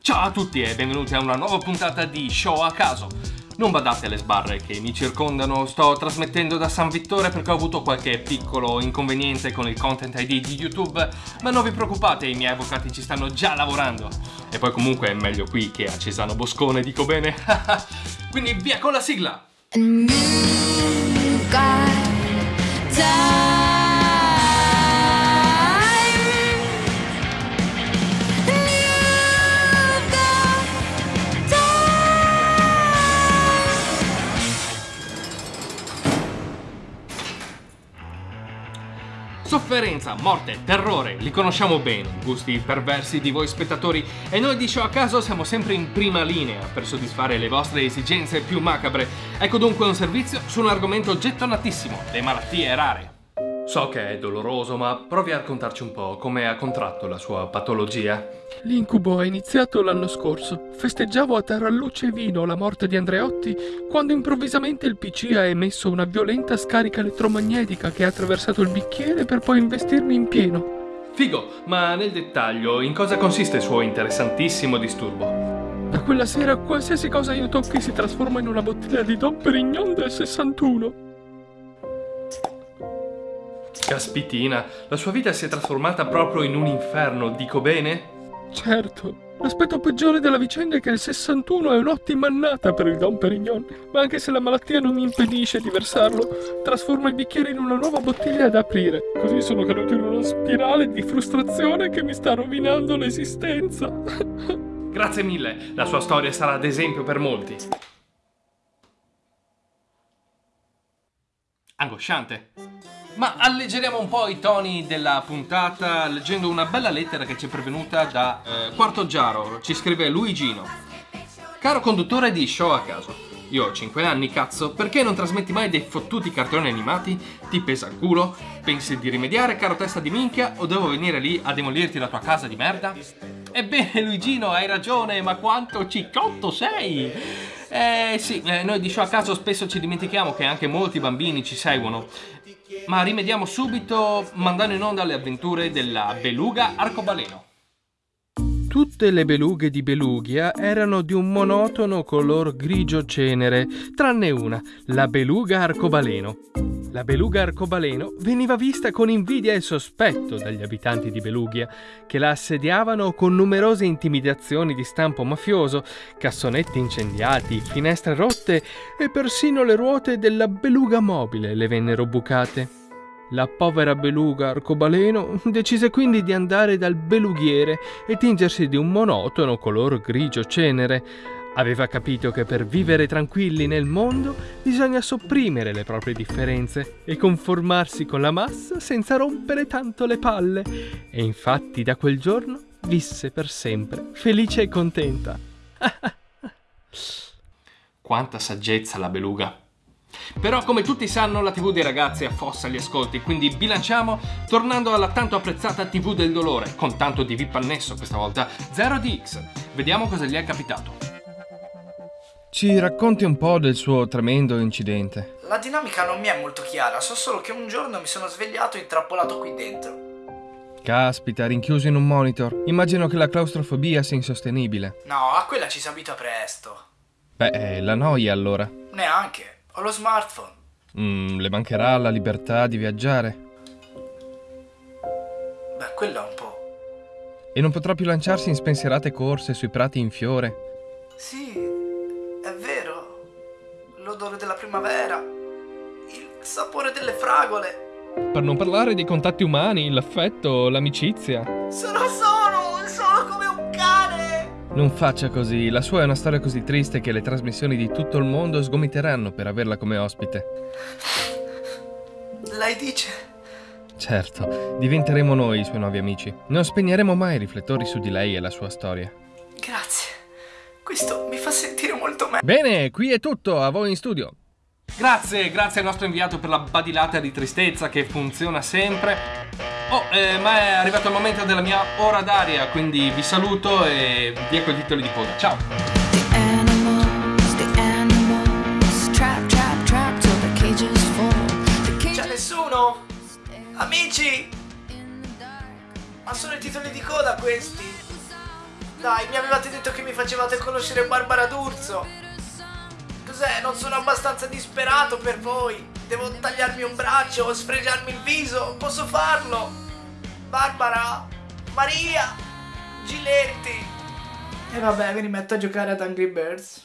Ciao a tutti e benvenuti a una nuova puntata di Show a caso. Non badate alle sbarre che mi circondano, sto trasmettendo da San Vittore perché ho avuto qualche piccolo inconveniente con il content ID di YouTube, ma non vi preoccupate, i miei avvocati ci stanno già lavorando. E poi comunque è meglio qui che a Cesano Boscone, dico bene. Quindi via con la sigla! Sofferenza, morte, terrore, li conosciamo bene, gusti perversi di voi spettatori e noi di Show a caso siamo sempre in prima linea per soddisfare le vostre esigenze più macabre. Ecco dunque un servizio su un argomento gettonatissimo, le malattie rare. So che è doloroso, ma provi a raccontarci un po' come ha contratto la sua patologia. L'incubo è iniziato l'anno scorso. Festeggiavo a taralluce e vino la morte di Andreotti quando improvvisamente il PC ha emesso una violenta scarica elettromagnetica che ha attraversato il bicchiere per poi investirmi in pieno. Figo, ma nel dettaglio in cosa consiste il suo interessantissimo disturbo? Da quella sera qualsiasi cosa io tocchi si trasforma in una bottiglia di Dom Perignon del 61. Caspitina, la sua vita si è trasformata proprio in un inferno, dico bene? Certo, l'aspetto peggiore della vicenda è che il 61 è un'ottima annata per il Dom Perignon, ma anche se la malattia non mi impedisce di versarlo, trasforma il bicchiere in una nuova bottiglia da aprire. Così sono caduto in una spirale di frustrazione che mi sta rovinando l'esistenza. Grazie mille, la sua storia sarà d'esempio per molti. Angosciante. Ma alleggeriamo un po' i toni della puntata leggendo una bella lettera che ci è pervenuta da eh, Quarto Giaro. Ci scrive Luigino. Caro conduttore di Show a caso. Io ho 5 anni, cazzo, perché non trasmetti mai dei fottuti cartoni animati? Ti pesa il culo? Pensi di rimediare, caro testa di minchia, o devo venire lì a demolirti la tua casa di merda? Ebbene, Luigino, hai ragione, ma quanto ciccotto sei! Eh sì, eh, noi di Show a caso spesso ci dimentichiamo che anche molti bambini ci seguono. Ma rimediamo subito mandando in onda le avventure della beluga arcobaleno. Tutte le belughe di Belugia erano di un monotono color grigio cenere, tranne una, la beluga arcobaleno. La beluga arcobaleno veniva vista con invidia e sospetto dagli abitanti di Belugia, che la assediavano con numerose intimidazioni di stampo mafioso, cassonetti incendiati, finestre rotte e persino le ruote della beluga mobile le vennero bucate. La povera beluga arcobaleno decise quindi di andare dal belughiere e tingersi di un monotono color grigio cenere. Aveva capito che per vivere tranquilli nel mondo bisogna sopprimere le proprie differenze e conformarsi con la massa senza rompere tanto le palle. E infatti da quel giorno visse per sempre, felice e contenta. Quanta saggezza la beluga. Però come tutti sanno la TV dei ragazzi affossa gli ascolti, quindi bilanciamo tornando alla tanto apprezzata TV del dolore, con tanto di VIP annesso questa volta, 0DX. Vediamo cosa gli è capitato. Ci racconti un po' del suo tremendo incidente. La dinamica non mi è molto chiara, so solo che un giorno mi sono svegliato intrappolato qui dentro. Caspita, rinchiuso in un monitor. Immagino che la claustrofobia sia insostenibile. No, a quella ci si abita presto. Beh, eh, la noia allora. Neanche, ho lo smartphone. Mm, le mancherà la libertà di viaggiare. Beh, quello un po'. E non potrà più lanciarsi in spensierate corse sui prati in fiore. Sì. L'odore della primavera, il sapore delle fragole. Per non parlare dei contatti umani, l'affetto, l'amicizia. Sono solo, solo come un cane. Non faccia così, la sua è una storia così triste che le trasmissioni di tutto il mondo sgomiteranno per averla come ospite. Lei dice? Certo, diventeremo noi i suoi nuovi amici. Non spegneremo mai i riflettori su di lei e la sua storia. Grazie. Questo mi fa sentire molto meglio. Bene, qui è tutto, a voi in studio. Grazie, grazie al nostro inviato per la badilata di tristezza che funziona sempre. Oh, eh, ma è arrivato il momento della mia ora d'aria, quindi vi saluto e vi ecco i titoli di coda. Ciao! Amici? Ma sono i titoli di coda questi. Dai, mi avevate detto che mi facevate conoscere Barbara D'Urso. Cos'è? Non sono abbastanza disperato per voi. Devo tagliarmi un braccio o sfregiarmi il viso. Posso farlo. Barbara, Maria, Giletti. E vabbè, mi rimetto a giocare ad Angry Birds.